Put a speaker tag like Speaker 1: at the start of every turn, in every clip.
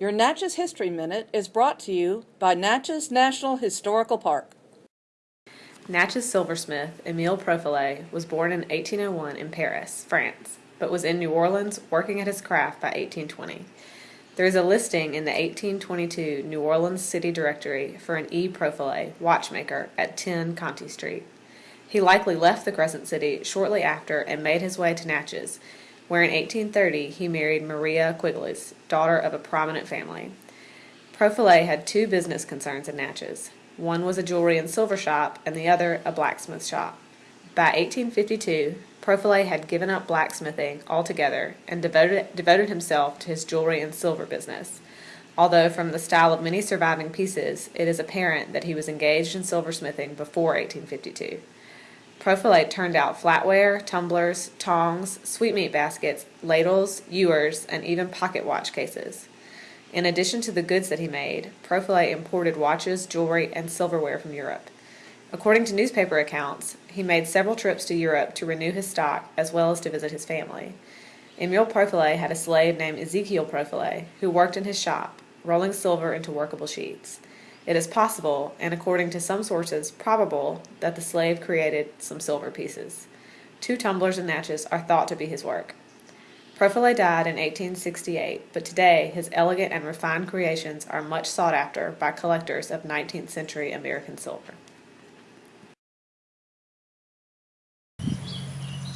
Speaker 1: Your Natchez History Minute is brought to you by Natchez National Historical Park.
Speaker 2: Natchez silversmith Emile Profilet was born in 1801 in Paris, France, but was in New Orleans working at his craft by 1820. There is a listing in the 1822 New Orleans City Directory for an E. Profilet, watchmaker, at 10 Conti Street. He likely left the Crescent City shortly after and made his way to Natchez, where in 1830 he married Maria Quigley's, daughter of a prominent family. Profilet had two business concerns in Natchez. One was a jewelry and silver shop, and the other a blacksmith shop. By 1852, Profilet had given up blacksmithing altogether and devoted, devoted himself to his jewelry and silver business. Although from the style of many surviving pieces, it is apparent that he was engaged in silversmithing before 1852. Profilet turned out flatware, tumblers, tongs, sweetmeat baskets, ladles, ewers, and even pocket watch cases. In addition to the goods that he made, Profilet imported watches, jewelry, and silverware from Europe. According to newspaper accounts, he made several trips to Europe to renew his stock as well as to visit his family. Emile Profilet had a slave named Ezekiel Profilet who worked in his shop, rolling silver into workable sheets. It is possible, and according to some sources probable, that the slave created some silver pieces. Two tumblers and Natchez are thought to be his work. Profilet died in 1868, but today his elegant and refined creations are much sought after by collectors of 19th century American silver.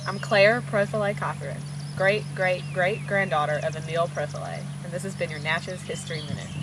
Speaker 2: I'm Claire Profilet Cothren, great great great granddaughter of Emile Profilet, and this has been your Natchez History Minute.